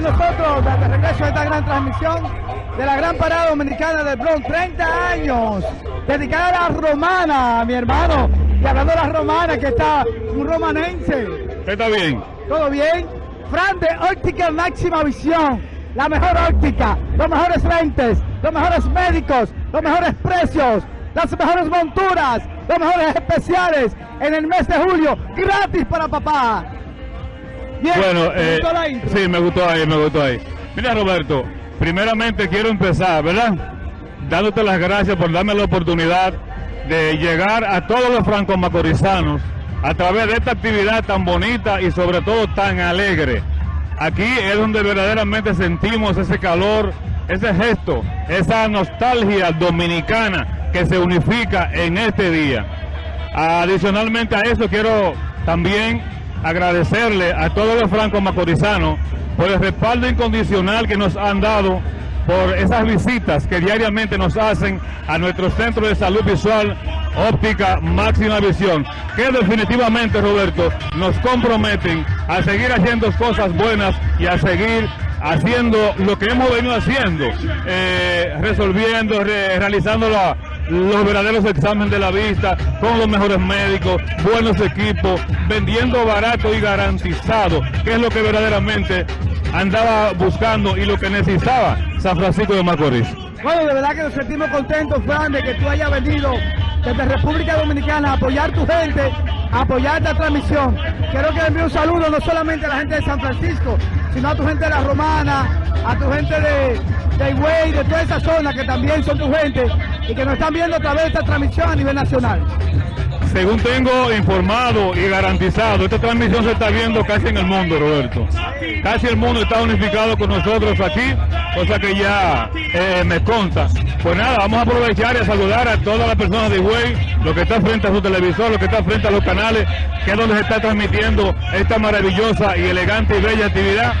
nosotros de regreso a esta gran transmisión de la gran parada dominicana del Bronx. 30 años dedicada a la romana, mi hermano. Y hablando de la romana, que está un romanense. ¿Está bien? ¿Todo bien? Fran de Óptica Máxima Visión. La mejor óptica, los mejores lentes, los mejores médicos, los mejores precios, las mejores monturas, los mejores especiales en el mes de julio, gratis para papá. Bien, Bueno, ¿te eh, gustó la intro? sí, me gustó ahí, me gustó ahí. Mira, Roberto, primeramente quiero empezar, ¿verdad? Dándote las gracias por darme la oportunidad de llegar a todos los francos macorizanos a través de esta actividad tan bonita y sobre todo tan alegre. Aquí es donde verdaderamente sentimos ese calor, ese gesto, esa nostalgia dominicana que se unifica en este día. Adicionalmente a eso quiero también agradecerle a todos los francos macorizanos por el respaldo incondicional que nos han dado por esas visitas que diariamente nos hacen a nuestro centro de salud visual óptica máxima visión, que definitivamente, Roberto, nos comprometen a seguir haciendo cosas buenas y a seguir haciendo lo que hemos venido haciendo, eh, resolviendo, re- realizando la- los verdaderos exámenes de la vista con los mejores médicos, buenos equipos, vendiendo barato y garantizado, que es lo que verdaderamente andaba buscando y lo que necesitaba San Francisco de Macorís. Bueno, de verdad que nos sentimos contentos, Fran, de que tú hayas venido desde República Dominicana a apoyar tu gente, a apoyar esta transmisión. Quiero que le envíe un saludo no solamente a la gente de San Francisco, sino a tu gente de La Romana, a tu gente de, de Higüey, de toda esa zona que también son tu gente y que nos están viendo a través de esta transmisión a nivel nacional. Según tengo informado y garantizado, esta transmisión se está viendo casi en el mundo, Roberto. Casi el mundo está unificado con nosotros aquí, cosa que ya eh, me consta. Pues nada, vamos a aprovechar y a saludar a todas las personas de Higüey, lo que está frente a su televisor, lo que está frente a los canales, que es donde se está transmitiendo esta maravillosa y elegante y bella actividad.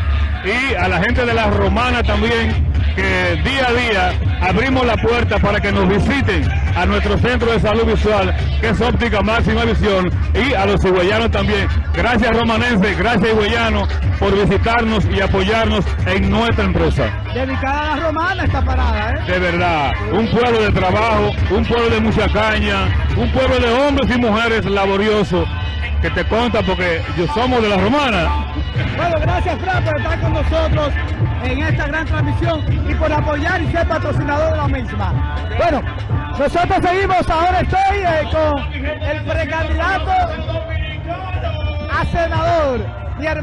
Y a la gente de la Romana también, que día a día abrimos la puerta para que nos visiten a nuestro centro de salud visual, que es óptica máxima visión, y a los higüeyanos también. Gracias romanense, gracias higüeyano por visitarnos y apoyarnos en nuestra empresa. Dedicada a La Romana esta parada, ¿eh? De verdad, un pueblo de trabajo, un pueblo de mucha caña, un pueblo de hombres y mujeres laboriosos, que te conta porque yo somos de la romana. Bueno, gracias Fran por estar con nosotros en esta gran transmisión y por apoyar y ser patrocinador de la misma. Bueno, nosotros seguimos, ahora estoy eh, con el precandidato a senador, hermano.